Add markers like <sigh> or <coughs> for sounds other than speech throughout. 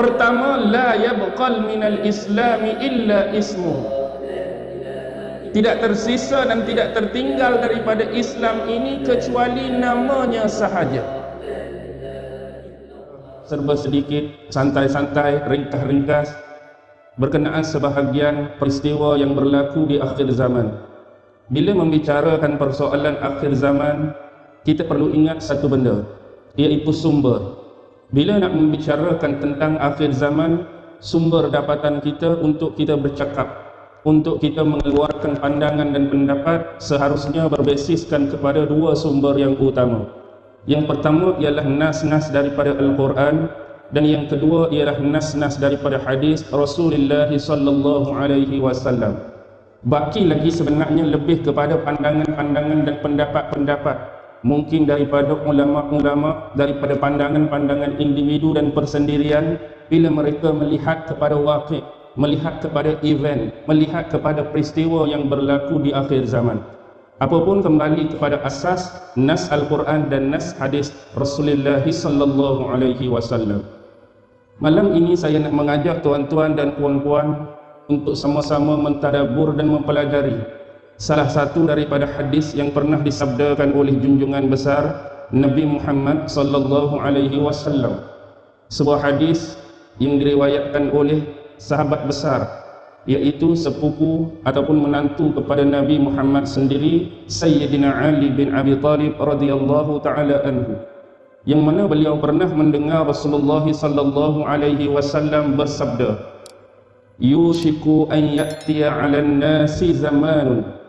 Pertama, la yabqal minal islami illa ismu. Tidak tersisa dan tidak tertinggal daripada Islam ini kecuali namanya sahaja. Serba sedikit, santai-santai, ringkas-ringkas berkenaan sebahagian peristiwa yang berlaku di akhir zaman. Bila membicarakan persoalan akhir zaman, kita perlu ingat satu benda, iaitu sumber. Bila nak membicarakan tentang akhir zaman, sumber dapatan kita untuk kita bercakap, untuk kita mengeluarkan pandangan dan pendapat seharusnya berbasiskan kepada dua sumber yang utama. Yang pertama ialah nas-nas daripada Al-Quran dan yang kedua ialah nas-nas daripada hadis Rasulullah sallallahu alaihi wasallam. Baki lagi sebenarnya lebih kepada pandangan-pandangan dan pendapat-pendapat mungkin daripada ulama-ulama daripada pandangan-pandangan individu dan persendirian bila mereka melihat kepada waqi' melihat kepada event melihat kepada peristiwa yang berlaku di akhir zaman. Apapun kembali kepada asas nas al-Quran dan nas hadis Rasulullah sallallahu alaihi wasallam. Malam ini saya nak mengajak tuan-tuan dan puan-puan untuk sama-sama mentadabur dan mempelajari salah satu daripada hadis yang pernah disabdakan oleh junjungan besar Nabi Muhammad sallallahu alaihi wasallam. Sebuah hadis yang diriwayatkan oleh sahabat besar yaitu sepupu ataupun menantu kepada Nabi Muhammad sendiri Sayyidina Ali bin Abi Talib radhiyallahu taala anhu. Yang mana beliau pernah mendengar Rasulullah sallallahu alaihi wasallam bersabda yushiku an ya'tiya 'ala an-nasi zamanun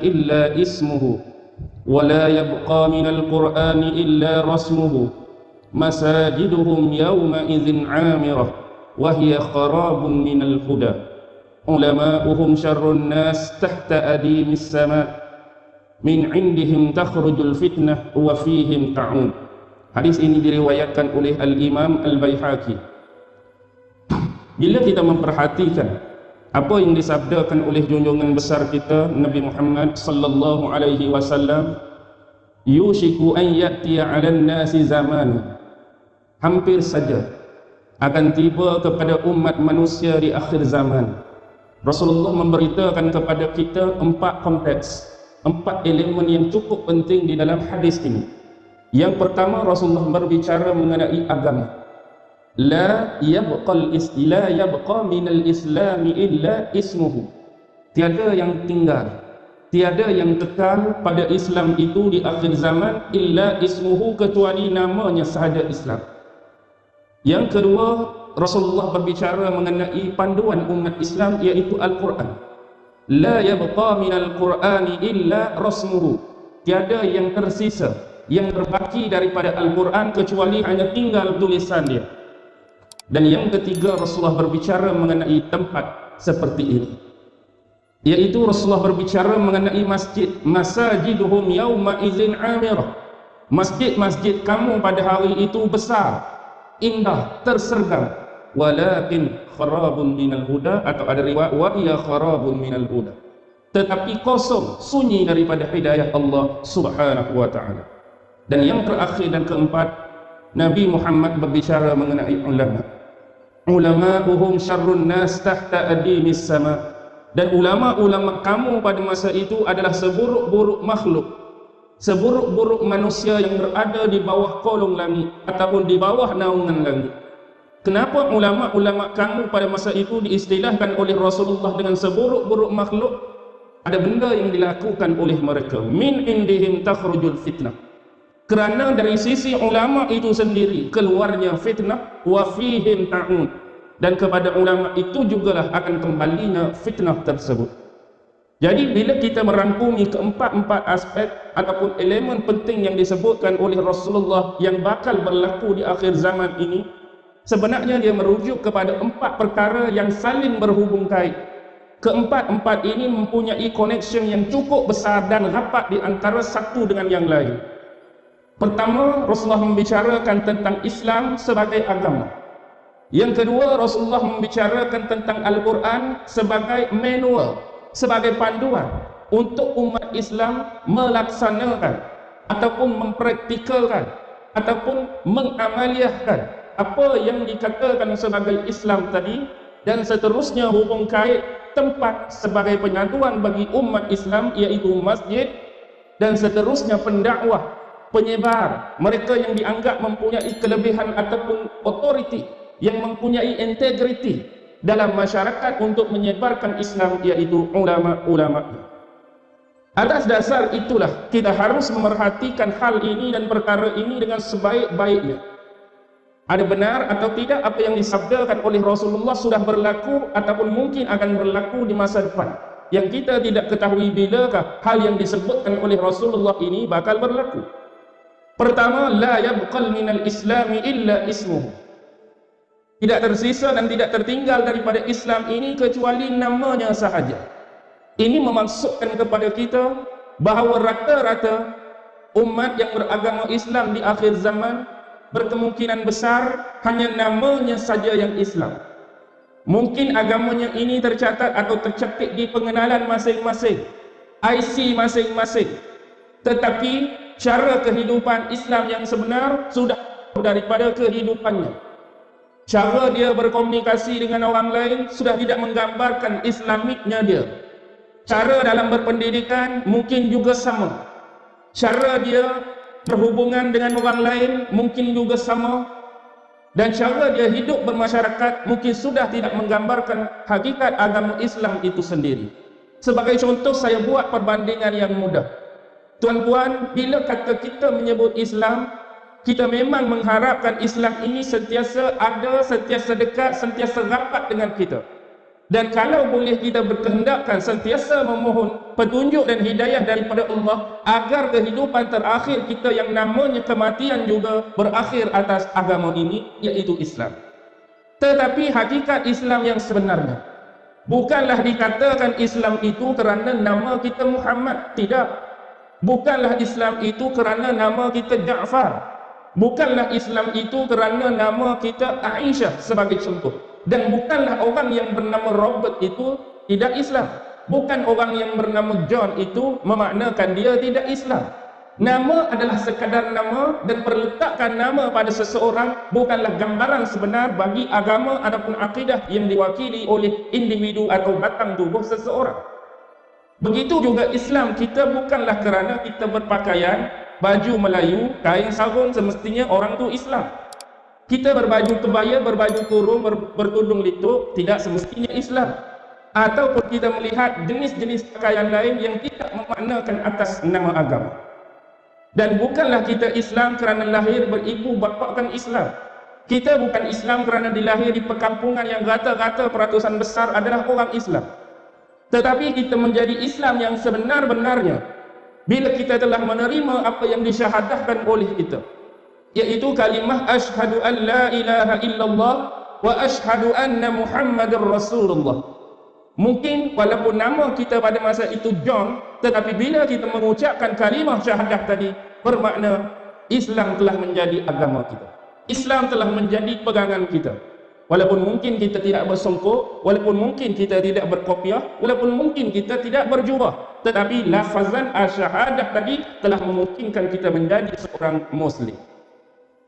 illa ismuhu wa la yabqa min al-qur'an illa rasmuhu masajiduhum yawma idzin 'amirah wa hiya kharabun min al-huda ulama'uhum syarrun nas tahta adimis sama' min 'indihim takhrujul fitnah wa fihim ta'un hadis ini diriwayatkan oleh al-imam al-baihaqi. Bila kita memperhatikan apa yang disabdakan oleh junjungan besar kita Nabi Muhammad sallallahu alaihi wasallam yushiku an ya'tiya 'alan nasi zaman hampir saja akan tiba kepada umat manusia di akhir zaman. Rasulullah memberitakan kepada kita empat konteks empat elemen yang cukup penting di dalam hadis ini. Yang pertama Rasulullah berbicara mengenai agama la yabqal istila yabqa minal islami illa ismuhu. Tiada yang tinggal tiada yang kekal pada Islam itu di akhir zaman illa ismuhu kecuali namanya sahaja Islam. Yang kedua Rasulullah berbicara mengenai panduan umat Islam iaitu Al-Quran. La yabqa minal qur'ani illa rasmuhu. Tiada yang tersisa yang terbaki daripada Al-Quran kecuali hanya tinggal tulisan dia dan yang ketiga Rasulullah berbicara mengenai tempat seperti ini. Yaitu Rasulullah berbicara mengenai masjid. Masajiduhum yawma izin amirah. Masjid-masjid kamu pada hari itu besar, indah, tersergam. Walakin kharabun minal huda atau ada riwayat wa iya kharabun minal huda. Tetapi kosong, sunyi daripada hidayah Allah Subhanahu wa taala. Dan yang terakhir dan keempat, Nabi Muhammad berbicara mengenai ulama. Ulama'uhum syarrun nas tahta adimis sama. Dan ulama-ulama kamu pada masa itu adalah seburuk-buruk makhluk. Seburuk-buruk manusia yang berada di bawah kolong langit ataupun di bawah naungan langit. Kenapa ulama-ulama kamu pada masa itu diistilahkan oleh Rasulullah dengan seburuk-buruk makhluk? Ada benda yang dilakukan oleh mereka. Min indihim takhrujul fitnah kerana dari sisi ulama itu sendiri keluarnya fitnah wa fihim ta'un dan kepada ulama itu jugalah akan kembalinya fitnah tersebut. Jadi bila kita merangkumi keempat-empat aspek ataupun elemen penting yang disebutkan oleh Rasulullah yang bakal berlaku di akhir zaman ini sebenarnya dia merujuk kepada empat perkara yang saling berhubung kait. Keempat-empat ini mempunyai connection yang cukup besar dan rapat di antara satu dengan yang lain Pertama, Rasulullah membicarakan tentang Islam sebagai agama. Yang kedua, Rasulullah membicarakan tentang Al-Quran sebagai manual, sebagai panduan untuk umat Islam melaksanakan ataupun mempraktikalkan ataupun mengamaliahkan apa yang dikatakan sebagai Islam tadi dan seterusnya hubung kait tempat sebagai penyatuan bagi umat Islam iaitu masjid dan seterusnya pendakwah penyebar. Mereka yang dianggap mempunyai kelebihan ataupun otoriti yang mempunyai integriti dalam masyarakat untuk menyebarkan Islam iaitu ulama-ulama. Atas dasar itulah kita harus memerhatikan hal ini dan perkara ini dengan sebaik-baiknya. Ada benar atau tidak apa yang disabdakan oleh Rasulullah sudah berlaku ataupun mungkin akan berlaku di masa depan? Yang kita tidak ketahui bilakah hal yang disebutkan oleh Rasulullah ini bakal berlaku pertama la yabqal minal islami illa ismuhu tidak tersisa dan tidak tertinggal daripada Islam ini kecuali namanya sahaja ini memaksudkan kepada kita bahawa rata-rata umat yang beragama Islam di akhir zaman berkemungkinan besar hanya namanya saja yang Islam. Mungkin agamanya ini tercatat atau tercetik di pengenalan masing-masing, IC masing-masing. Tetapi cara kehidupan Islam yang sebenar sudah daripada kehidupannya. Cara dia berkomunikasi dengan orang lain sudah tidak menggambarkan Islamiknya dia. Cara dalam berpendidikan mungkin juga sama. Cara dia berhubungan dengan orang lain mungkin juga sama dan cara dia hidup bermasyarakat mungkin sudah tidak menggambarkan hakikat agama Islam itu sendiri sebagai contoh saya buat perbandingan yang mudah tuan-tuan bila kata kita menyebut Islam kita memang mengharapkan Islam ini sentiasa ada, sentiasa dekat, sentiasa rapat dengan kita dan kalau boleh kita berkehendakkan sentiasa memohon petunjuk dan hidayah daripada Allah agar kehidupan terakhir kita yang namanya kematian juga berakhir atas agama ini iaitu Islam. Tetapi hakikat Islam yang sebenarnya bukanlah dikatakan Islam itu kerana nama kita Muhammad, tidak. Bukanlah Islam itu kerana nama kita Ja'far. Bukanlah Islam itu kerana nama kita Aisyah sebagai contoh. Dan bukanlah orang yang bernama Robert itu tidak Islam. Bukan orang yang bernama John itu memaknakan dia tidak Islam. Nama adalah sekadar nama dan perletakkan nama pada seseorang bukanlah gambaran sebenar bagi agama ataupun akidah yang diwakili oleh individu atau batang tubuh seseorang begitu juga Islam kita bukanlah kerana kita berpakaian baju Melayu kain sarung semestinya orang tu Islam. Kita berbaju kebaya, berbaju kurung, ber, bertudung lituk tidak semestinya Islam. Ataupun kita melihat jenis-jenis pakaian lain yang tidak memaknakan atas nama agama. Dan bukanlah kita Islam kerana lahir beribu bapa kan Islam. Kita bukan Islam kerana dilahir di perkampungan yang rata-rata peratusan besar adalah orang Islam tetapi kita menjadi Islam yang sebenar-benarnya. Bila kita telah menerima apa yang disyahadahkan oleh kita. Yaitu kalimah ashhadu an la ilaha illallah wa ashhadu anna muhammadar rasulullah. Mungkin walaupun nama kita pada masa itu John tetapi bila kita mengucapkan kalimah syahadah tadi bermakna Islam telah menjadi agama kita. Islam telah menjadi pegangan kita walaupun mungkin kita tidak bersongkok walaupun mungkin kita tidak berkopiah walaupun mungkin kita tidak berjubah tetapi lafazan asyahadah tadi telah memungkinkan kita menjadi seorang muslim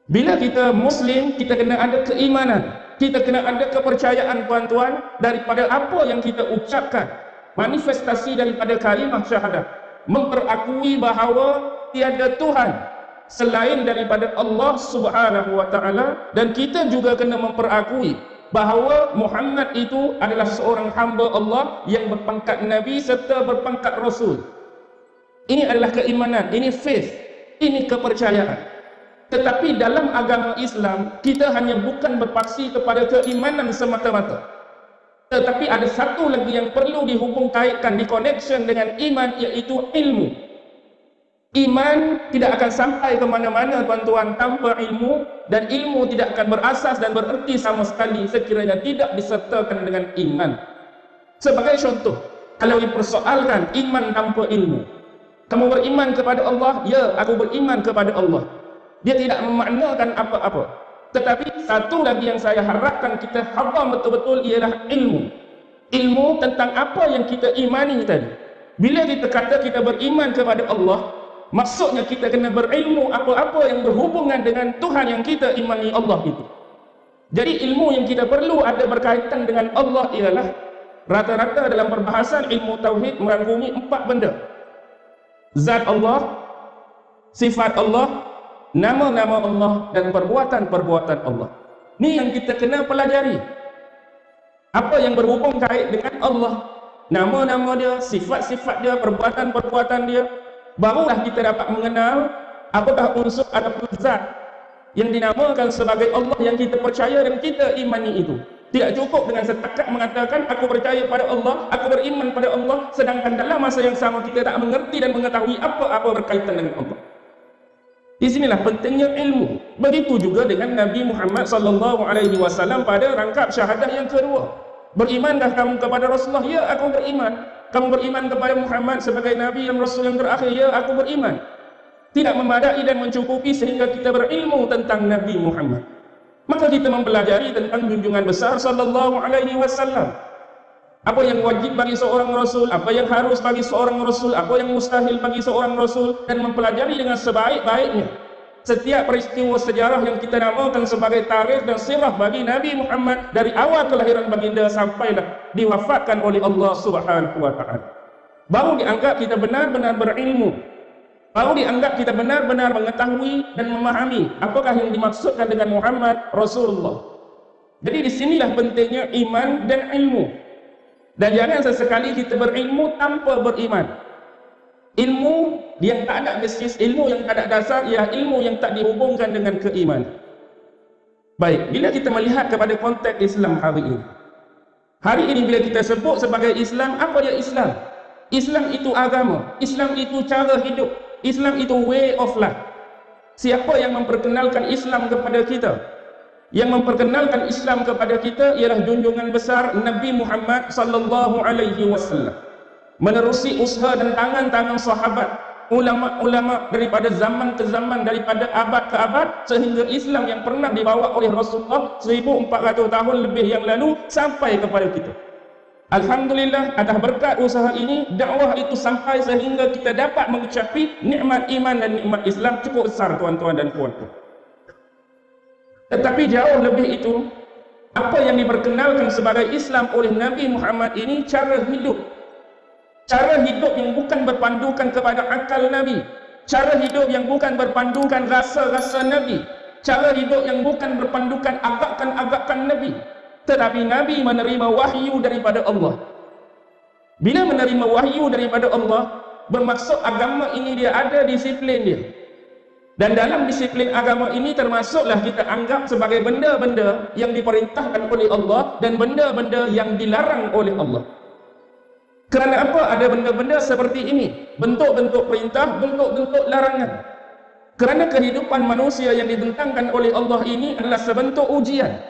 bila kita Muslim, kita kena ada keimanan. Kita kena ada kepercayaan tuan-tuan daripada apa yang kita ucapkan. Manifestasi daripada kalimah syahadat. Memperakui bahawa tiada Tuhan selain daripada Allah subhanahu wa ta'ala. Dan kita juga kena memperakui bahawa Muhammad itu adalah seorang hamba Allah yang berpangkat Nabi serta berpangkat Rasul. Ini adalah keimanan, ini faith, ini kepercayaan. Tetapi dalam agama Islam, kita hanya bukan berpaksi kepada keimanan semata-mata. Tetapi ada satu lagi yang perlu dihubung kaitkan, di connection dengan iman, iaitu ilmu. Iman tidak akan sampai ke mana-mana tuan-tuan tanpa ilmu dan ilmu tidak akan berasas dan bererti sama sekali sekiranya tidak disertakan dengan iman. Sebagai contoh, kalau dipersoalkan iman tanpa ilmu, kamu beriman kepada Allah? Ya, aku beriman kepada Allah dia tidak memaknakan apa-apa tetapi satu lagi yang saya harapkan kita hafal betul-betul ialah ilmu ilmu tentang apa yang kita imani tadi bila kita kata kita beriman kepada Allah Maksudnya kita kena berilmu apa-apa yang berhubungan dengan Tuhan yang kita imani Allah itu. Jadi ilmu yang kita perlu ada berkaitan dengan Allah ialah rata-rata dalam perbahasan ilmu tauhid merangkumi empat benda. Zat Allah, sifat Allah, nama-nama Allah dan perbuatan-perbuatan Allah. Ini yang kita kena pelajari. Apa yang berhubung kait dengan Allah, nama-nama dia, sifat-sifat dia, perbuatan-perbuatan dia, barulah kita dapat mengenal apakah unsur ada zat yang dinamakan sebagai Allah yang kita percaya dan kita imani itu. Tidak cukup dengan setakat mengatakan aku percaya pada Allah, aku beriman pada Allah sedangkan dalam masa yang sama kita tak mengerti dan mengetahui apa-apa berkaitan dengan Allah. Di sinilah pentingnya ilmu. Begitu juga dengan Nabi Muhammad sallallahu alaihi wasallam pada rangkap syahadah yang kedua. Berimankah kamu kepada Rasulullah? Ya, aku beriman. Kamu beriman kepada Muhammad sebagai Nabi dan Rasul yang terakhir? Ya, aku beriman. Tidak memadai dan mencukupi sehingga kita berilmu tentang Nabi Muhammad. Maka kita mempelajari tentang junjungan besar sallallahu alaihi wasallam. Apa yang wajib bagi seorang Rasul, apa yang harus bagi seorang Rasul, apa yang mustahil bagi seorang Rasul dan mempelajari dengan sebaik-baiknya setiap peristiwa sejarah yang kita namakan sebagai tarikh dan sirah bagi Nabi Muhammad dari awal kelahiran baginda sampailah diwafatkan oleh Allah Subhanahu wa taala. Baru dianggap kita benar-benar berilmu. Baru dianggap kita benar-benar mengetahui dan memahami apakah yang dimaksudkan dengan Muhammad Rasulullah. Jadi di sinilah pentingnya iman dan ilmu. Dan jangan sesekali kita berilmu tanpa beriman. Ilmu yang tak ada basis, ilmu yang tak ada dasar, ia ilmu yang tak dihubungkan dengan keimanan. Baik, bila kita melihat kepada konteks Islam hari ini. Hari ini bila kita sebut sebagai Islam, apa dia Islam? Islam itu agama, Islam itu cara hidup, Islam itu way of life. Siapa yang memperkenalkan Islam kepada kita? yang memperkenalkan Islam kepada kita ialah junjungan besar Nabi Muhammad sallallahu alaihi wasallam menerusi usaha dan tangan-tangan sahabat ulama-ulama daripada zaman ke zaman daripada abad ke abad sehingga Islam yang pernah dibawa oleh Rasulullah 1400 tahun lebih yang lalu sampai kepada kita Alhamdulillah atas berkat usaha ini dakwah itu sampai sehingga kita dapat mencapai nikmat iman dan nikmat Islam cukup besar tuan-tuan dan puan-puan tetapi jauh lebih itu, apa yang diperkenalkan sebagai Islam oleh Nabi Muhammad ini cara hidup. Cara hidup yang bukan berpandukan kepada akal Nabi. Cara hidup yang bukan berpandukan rasa-rasa Nabi. Cara hidup yang bukan berpandukan agakan-agakan Nabi. Tetapi Nabi menerima wahyu daripada Allah. Bila menerima wahyu daripada Allah, bermaksud agama ini dia ada disiplin dia. Dan dalam disiplin agama ini termasuklah kita anggap sebagai benda-benda yang diperintahkan oleh Allah dan benda-benda yang dilarang oleh Allah. Kerana apa ada benda-benda seperti ini? Bentuk-bentuk perintah, bentuk-bentuk larangan. Kerana kehidupan manusia yang ditentangkan oleh Allah ini adalah sebentuk ujian.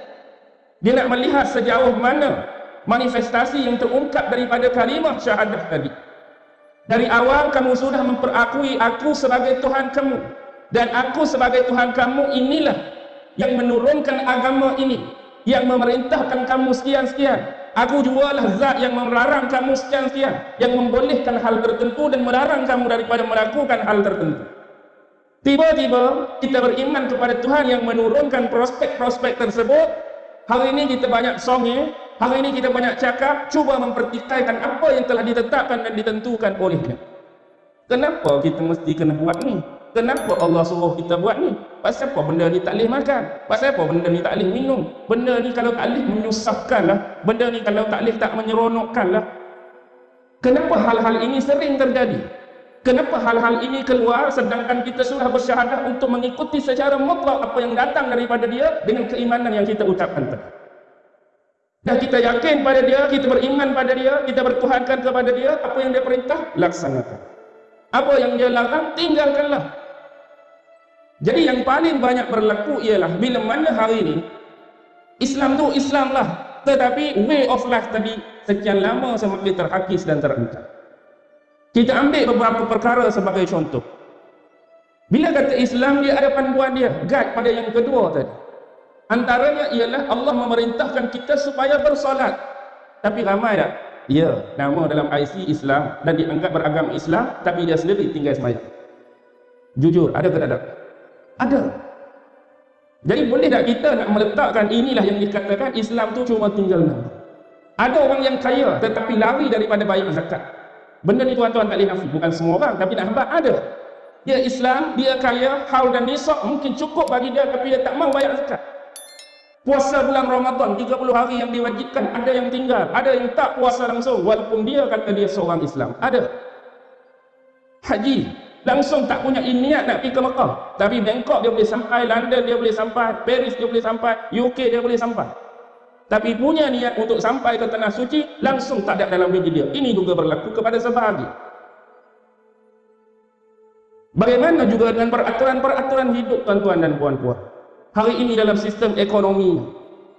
Dia nak melihat sejauh mana manifestasi yang terungkap daripada kalimah syahadah tadi. Dari awal kamu sudah memperakui aku sebagai Tuhan kamu dan aku sebagai Tuhan kamu inilah yang menurunkan agama ini yang memerintahkan kamu sekian-sekian aku jualah zat yang melarang kamu sekian-sekian yang membolehkan hal tertentu dan melarang kamu daripada melakukan hal tertentu. Tiba-tiba kita beriman kepada Tuhan yang menurunkan prospek-prospek tersebut. Hari ini kita banyak songe hari ini kita banyak cakap cuba mempertikaikan apa yang telah ditetapkan dan ditentukan olehnya. Kenapa kita mesti kena buat ni Kenapa Allah suruh kita buat ni? Pasal apa benda ni tak boleh makan? Pasal apa benda ni tak boleh minum? Benda ni kalau tak boleh menyusahkan lah. Benda ni kalau tak boleh tak menyeronokkan lah. Kenapa hal-hal ini sering terjadi? Kenapa hal-hal ini keluar sedangkan kita sudah bersyahadah untuk mengikuti secara mutlak apa yang datang daripada dia dengan keimanan yang kita ucapkan tadi? Dan kita yakin pada dia, kita beriman pada dia, kita bertuhankan kepada dia, apa yang dia perintah, laksanakan. Apa yang dia larang, tinggalkanlah. Jadi yang paling banyak berlaku ialah bila mana hari ini Islam tu Islam lah tetapi way of life tadi sekian lama semakin terhakis dan terancam. Kita ambil beberapa perkara sebagai contoh. Bila kata Islam dia ada panduan dia, guide pada yang kedua tadi. Antaranya ialah Allah memerintahkan kita supaya bersolat. Tapi ramai tak? Ya, nama dalam IC Islam dan dianggap beragama Islam tapi dia sendiri tinggal semayang. Jujur, ada ke tak ada? Ada. Jadi boleh tak kita nak meletakkan inilah yang dikatakan Islam tu cuma tinggal nama. Ada orang yang kaya tetapi lari daripada bayar zakat. Benda ni tuan-tuan tak boleh nafi. Bukan semua orang tapi nak hambat ada. Dia Islam, dia kaya, haul dan nisab mungkin cukup bagi dia tapi dia tak mau bayar zakat. Puasa bulan Ramadan 30 hari yang diwajibkan ada yang tinggal, ada yang tak puasa langsung walaupun dia kata dia seorang Islam. Ada. Haji langsung tak punya niat nak pergi ke Mekah. Tapi Bangkok dia boleh sampai, London dia boleh sampai, Paris dia boleh sampai, UK dia boleh sampai. Tapi punya niat untuk sampai ke tanah suci langsung tak ada dalam diri dia. Ini juga berlaku kepada sebahagian. Bagaimana juga dengan peraturan-peraturan hidup tuan-tuan dan puan-puan? Hari ini dalam sistem ekonomi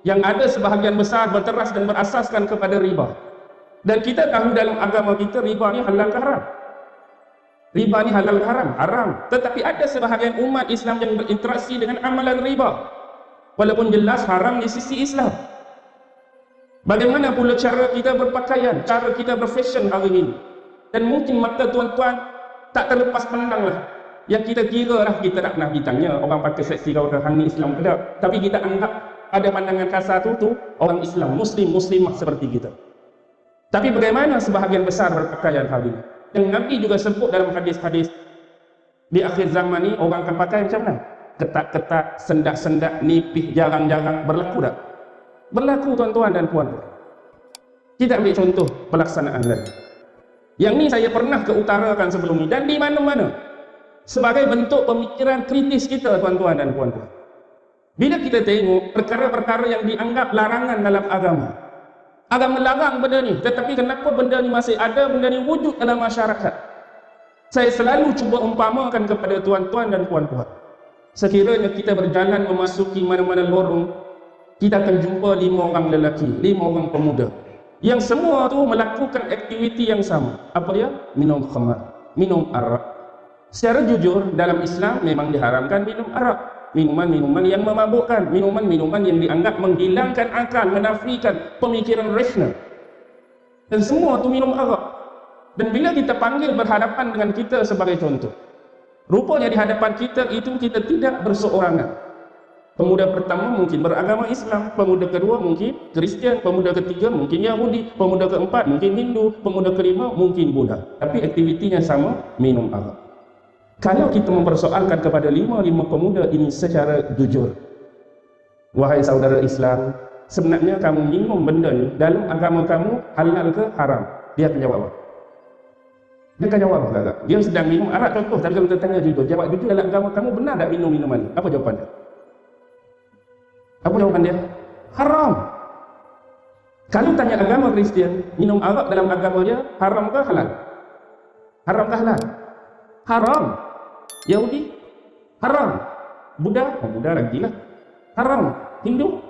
yang ada sebahagian besar berteras dan berasaskan kepada riba. Dan kita tahu dalam agama kita riba ni halal haram? Riba ni halal haram? Haram. Tetapi ada sebahagian umat Islam yang berinteraksi dengan amalan riba. Walaupun jelas haram di sisi Islam. Bagaimana pula cara kita berpakaian, cara kita berfashion hari ini. Dan mungkin mata tuan-tuan tak terlepas pandang lah. Yang kita kira lah kita tak pernah ditanya orang pakai seksi kau ke ni Islam ke tak. Tapi kita anggap ada pandangan kasar tu tu orang Islam, Muslim, Muslimah seperti kita. Tapi bagaimana sebahagian besar berpakaian hari ini? yang Nabi juga sebut dalam hadis-hadis di akhir zaman ni orang akan pakai macam mana? Ketat-ketat, sendak-sendak, nipih, jarang-jarang berlaku tak? Berlaku tuan-tuan dan puan-puan. Kita ambil contoh pelaksanaan lagi. Yang ni saya pernah keutarakan sebelum ni dan di mana-mana. Sebagai bentuk pemikiran kritis kita tuan-tuan dan puan-puan. Bila kita tengok perkara-perkara yang dianggap larangan dalam agama, agama melarang benda ni tetapi kenapa benda ni masih ada benda ni wujud dalam masyarakat? Saya selalu cuba umpamakan kepada tuan-tuan dan puan-puan. Sekiranya kita berjalan memasuki mana-mana lorong kita akan jumpa lima orang lelaki lima orang pemuda. Yang semua tu melakukan aktiviti yang sama. Apa dia? minum khamar minum arak secara jujur dalam Islam memang diharamkan minum arak minuman-minuman yang memabukkan, minuman-minuman yang dianggap menghilangkan akal, menafikan pemikiran rasional. Dan semua itu minum arak. Dan bila kita panggil berhadapan dengan kita sebagai contoh, rupanya di hadapan kita itu kita tidak berseorangan. Pemuda pertama mungkin beragama Islam, pemuda kedua mungkin Kristian, pemuda ketiga mungkin Yahudi, pemuda keempat mungkin Hindu, pemuda kelima mungkin Buddha. Tapi aktivitinya sama, minum arak. Kalau kita mempersoalkan kepada lima-lima pemuda ini secara jujur, wahai saudara Islam, sebenarnya kamu minum benda ni dalam agama kamu halal ke haram? Dia akan jawab? Dia akan jawab apa? Dia sedang minum arak contoh, tapi kalau kita tanya jujur, jawab jujur dalam agama kamu benar tak minum minuman ni? Apa jawapan dia? Apa jawapan dia? Haram. Kalau tanya agama Kristian, minum arak dalam agama dia haram ke halal? Haram ke halal? Haram. Yahudi? Haram. Buddha? Oh Buddha lagi lah. Haram. Hindu?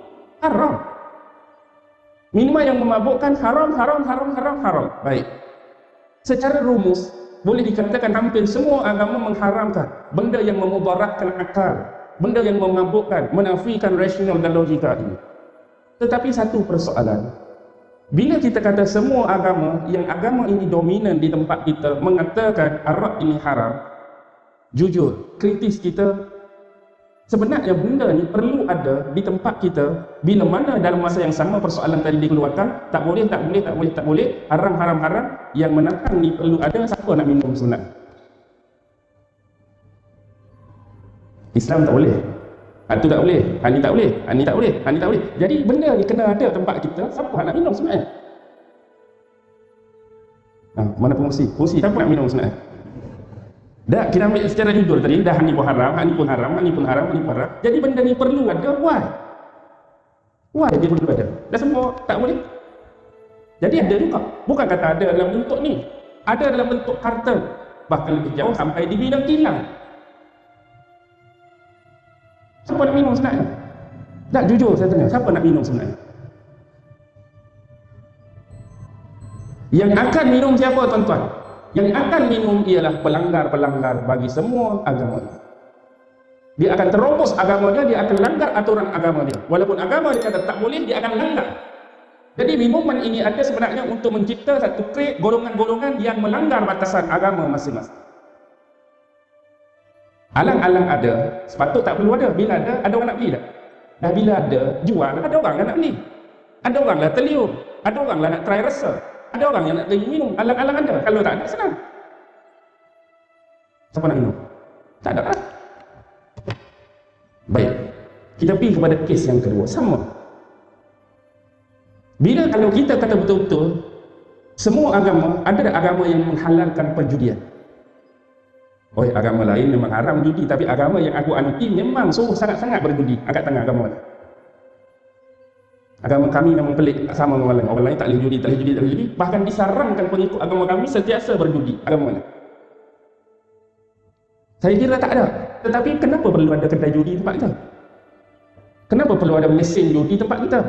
Haram. Minuman yang memabukkan haram haram haram haram haram. Baik. Secara rumus boleh dikatakan hampir semua agama mengharamkan benda yang memubarakkan akal benda yang memabukkan menafikan rasional dan logika ini tetapi satu persoalan. Bila kita kata semua agama yang agama ini dominan di tempat kita mengatakan arak ini haram jujur, kritis kita. Sebenarnya benda ni perlu ada di tempat kita. Bila mana dalam masa yang sama persoalan tadi dikeluarkan tak boleh, tak boleh, tak boleh, tak boleh haram, haram, haram yang menahan ni perlu ada siapa nak minum sunat Islam tak boleh. Itu tak boleh, ini tak boleh, ini tak boleh, ini tak boleh. Jadi benda ni kena ada tempat kita siapa nak minum sunat ha, mana pengusi? pengusi siapa nak minum sunat Dah kita ambil secara jujur tadi dah ni pun haram, ni pun haram, ni pun haram, ni pun haram. Jadi benda ni perlu ada why? Why dia perlu ada? Dah semua tak boleh. Jadi ada juga. Bukan kata ada dalam bentuk ni. Ada dalam bentuk harta. Bahkan lebih jauh sampai di bidang kilang. Siapa nak minum sebenarnya? Tak jujur saya tanya, siapa nak minum sebenarnya? Yang akan minum siapa tuan-tuan? Yang akan minum ialah pelanggar-pelanggar bagi semua agama dia akan terobos agama dia, akan langgar aturan agama dia walaupun agama dia kata tak boleh, dia akan langgar jadi minuman ini ada sebenarnya untuk mencipta satu krik golongan-golongan yang melanggar batasan agama masing-masing Alang-alang ada, sepatut tak perlu ada. Bila ada, ada orang nak beli tak? Dah bila ada, jual, ada orang yang nak beli. Ada orang lah terliur. Ada orang lah nak try rasa. Ada orang yang nak try minum. Alang-alang ada. Kalau tak ada, senang. Siapa nak minum? Tak ada lah. Baik. Kita pergi kepada kes yang kedua. Sama. Bila kalau kita kata betul-betul, semua agama, ada agama yang menghalalkan perjudian? Oh, agama lain memang haram judi, tapi agama yang aku anuti memang suruh sangat-sangat berjudi. Angkat tangan agama mana? Agama kami memang pelik sama dengan orang lain. Orang lain tak boleh judi, tak boleh judi, tak boleh judi. Bahkan disarankan pengikut agama kami sentiasa berjudi. Agama mana? Saya kira tak ada. Tetapi kenapa perlu ada kedai judi tempat kita? Kenapa perlu ada mesin judi tempat kita?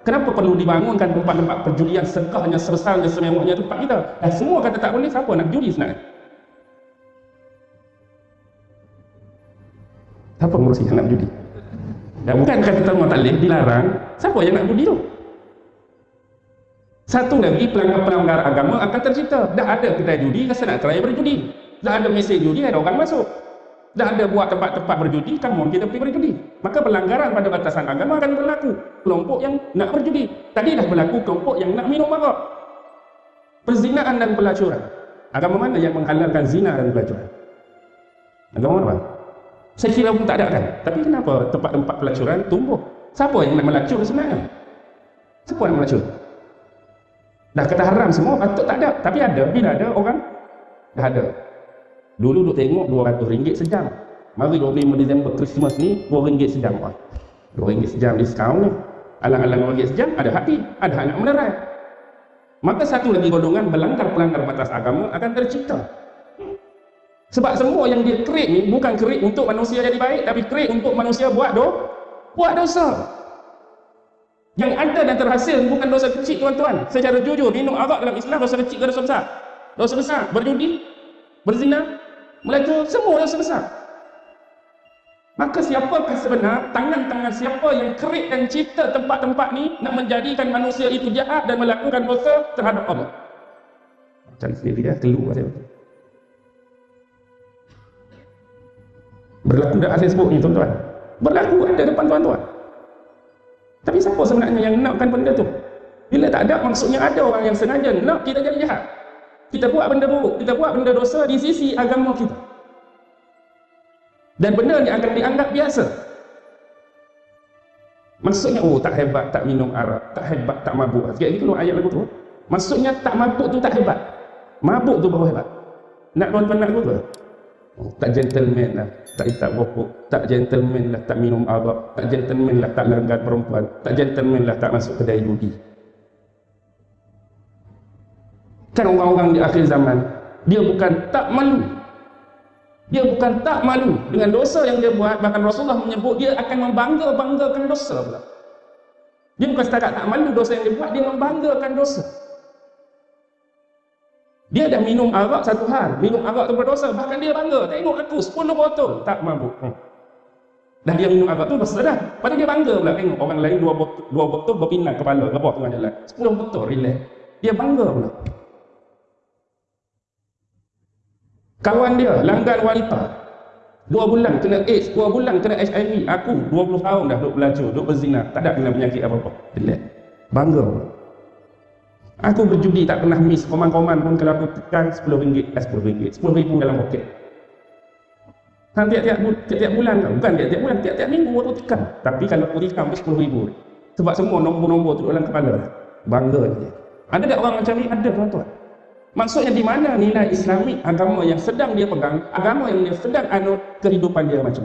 Kenapa perlu dibangunkan tempat-tempat perjudian segahnya, sebesarnya, sememangnya tempat kita? Dan semua kata tak boleh, siapa nak judi sebenarnya? Siapa ngurusi yang nak judi? Dan bukan kata tamu taklif dilarang, siapa yang nak judi tu? Satu lagi pelanggar-pelanggar agama akan tercipta. Dah ada kedai judi, rasa nak try berjudi. Dah ada mesin judi, ada orang masuk. Dah ada buat tempat-tempat berjudi, kamu kita pergi berjudi. Maka pelanggaran pada batasan agama akan berlaku. Kelompok yang nak berjudi. Tadi dah berlaku kelompok yang nak minum marak. Perzinaan dan pelacuran. Agama mana yang menghalalkan zina dan pelacuran? Agama mana? Saya kira pun tak ada kan. Tapi kenapa tempat-tempat pelacuran tumbuh? Siapa yang nak melacur sebenarnya? Siapa yang melacur? Dah kata haram semua, patut tak ada. Tapi ada. Bila ada orang? Dah ada. Dulu duk tengok RM200 sejam. Mari 25 Disember Christmas ni RM2 sejam. RM2 sejam diskaun ni. Alang-alang RM2 sejam ada hati. Ada anak menerai. Maka satu lagi golongan melanggar-pelanggar batas agama akan tercipta. Sebab semua yang dia create ni bukan create untuk manusia jadi baik tapi create untuk manusia buat do buat dosa. Yang ada dan terhasil bukan dosa kecil tuan-tuan. Secara jujur minum arak dalam Islam dosa kecil ke dosa besar? Dosa besar. Berjudi, berzina, melacur semua dosa besar. Maka siapakah sebenar tangan-tangan siapa yang create dan cipta tempat-tempat ni nak menjadikan manusia itu jahat dan melakukan dosa terhadap Allah? Cari sendiri ya, keluar saya. Berlaku dah Facebook ni tuan-tuan. Berlaku ada depan tuan-tuan. Tapi siapa sebenarnya yang nakkan benda tu? Bila tak ada, maksudnya ada orang yang sengaja nak kita jadi jahat. Kita buat benda buruk, kita buat benda dosa di sisi agama kita. Dan benda ni akan dianggap biasa. Maksudnya, oh tak hebat, tak minum arak, tak hebat, tak mabuk. Lagi keluar ayat lagu tu. Maksudnya tak mabuk tu tak hebat. Mabuk tu baru hebat. Nak tuan-tuan nak tu? Tak gentleman lah tak isap rokok tak gentleman lah tak minum arak tak gentleman lah tak langgar perempuan tak gentleman lah tak masuk kedai judi. Kan orang-orang di akhir zaman dia bukan tak malu. Dia bukan tak malu dengan dosa yang dia buat bahkan Rasulullah menyebut dia akan membangga-banggakan dosa pula. Dia bukan setakat tak malu dosa yang dia buat dia membanggakan dosa dia dah minum arak satu hal. Minum arak tu berdosa. Bahkan dia bangga. Tengok aku 10 botol. Tak mabuk. Hmm. Dan dia minum arak tu berdosa dah. Dia bangga pula. Tengok orang lain dua botol, dua botol berpinang kepala. Rebah tengah jalan. 10 botol. Relax. Dia bangga pula. Kawan dia, langgan wanita. Dua bulan kena AIDS, dua bulan kena HIV. Aku 20 tahun dah duduk belajar, duduk berzina. Tak ada kena penyakit apa-apa. Relax. Bangga pula. Aku berjudi tak pernah miss koman-koman pun kalau aku tekan RM10, eh RM10, RM10,000 dalam poket. Kan tiap-tiap, bulan kan? Bukan tiap-tiap bulan, tiap-tiap minggu aku tekan. Tapi kalau aku tekan RM10,000. Sebab semua nombor-nombor tu dalam kepala. Bangga je. Ada tak orang macam ni? Ada tuan-tuan. Maksudnya di mana nilai Islamik agama yang sedang dia pegang, agama yang dia sedang anut kehidupan dia macam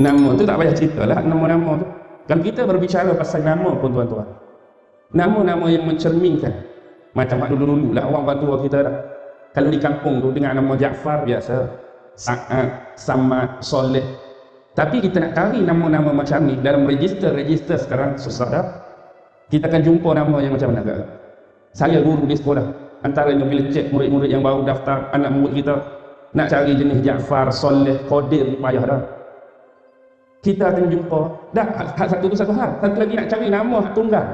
Nama tu tak payah cerita lah, nama-nama tu. Kalau kita berbicara pasal nama pun tuan-tuan Nama-nama yang mencerminkan Macam dulu-dulu lah orang tua kita dah. Kalau di kampung tu dengan nama Jaafar biasa Sa'ad, Samad, Soleh. Tapi kita nak cari nama-nama macam ni Dalam register-register sekarang susah dah. Kita akan jumpa nama yang macam mana Saya guru di sekolah Antaranya bila cek murid-murid yang baru daftar Anak murid kita. Nak cari jenis Jaafar, Soleh, Kodir Payah dah kita akan jumpa. Dah hak satu tu satu hal. Satu lagi nak cari nama hak tunggal.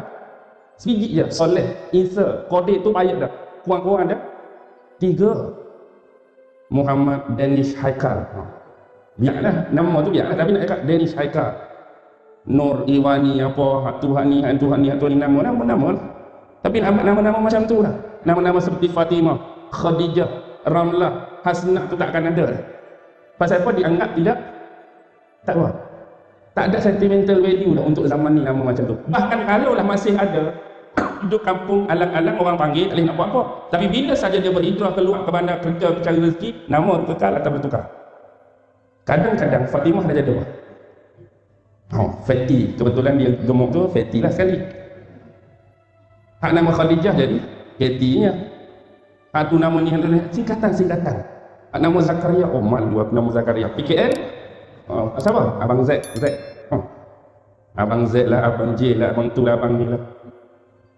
Sebiji je soleh. Isa kodik tu payah dah. Kurang-kurang dah. Tiga. Muhammad Danish Haikal. Ha. biarlah nama tu biarlah tapi nak cakap Danish Haikal. Nur Iwani apa Tuhan ni Tuhan ni Tuhan ni. Nama nama nama. Lah. tapi nama-nama macam tu lah nama-nama seperti Fatimah Khadijah Ramlah Hasnah tu tak akan ada pasal apa dianggap tidak? Tak apa tak ada sentimental value lah untuk zaman ni nama macam tu. Bahkan kalau lah masih ada <coughs> hidup kampung alang-alang orang panggil tak boleh nak buat apa. Tapi bila saja dia berhijrah keluar ke bandar kerja cari rezeki nama kekal atau bertukar. Kadang-kadang Fatimah dah jadi oh, Fatih. Kebetulan dia gemuk tu Fatih lah sekali. Hak nama Khadijah jadi Fatihnya. Hak tu nama ni singkatan-singkatan hak nama Zakaria oh malu aku nama Zakaria. PKL Oh, siapa? Abang Z. Z. Oh. Abang Z lah, Abang J lah, Abang tu lah, Abang ni lah.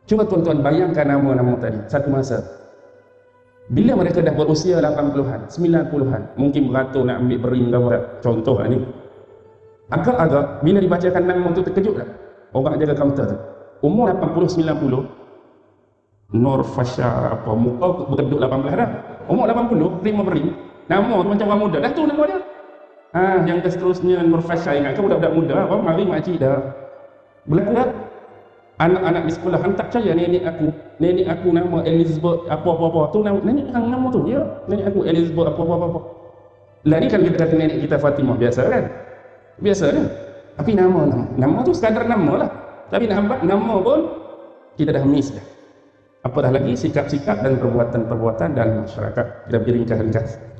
Cuba tuan-tuan bayangkan nama-nama tadi. Satu masa. Bila mereka dah berusia 80-an, 90-an, mungkin beratur nak ambil bering gambar. Contoh lah ni. Agak-agak, bila dibacakan nama tu terkejut tak? Orang jaga kaunter tu. Umur 80-90, Nur Fasha apa, muka berduduk 18 dah. Umur 80, terima bering. Nama tu macam orang muda. Dah tu nama dia. Ha, yang seterusnya Nur Fasha ingat kan budak-budak muda apa mari makcik dah. Berlaku tak? Anak-anak di sekolah hantar percaya nenek aku. Nenek aku nama Elizabeth apa-apa-apa. Tu nama nenek hang nama tu. Ya, nenek aku Elizabeth apa-apa-apa. Lah ni kan kita kata nenek kita Fatimah biasa kan? Biasa kan? Tapi nama nama. Nama tu sekadar nama lah. Tapi nak nama pun kita dah miss dah. Apa dah lagi sikap-sikap dan perbuatan-perbuatan dalam masyarakat kita beri ringkas-ringkas.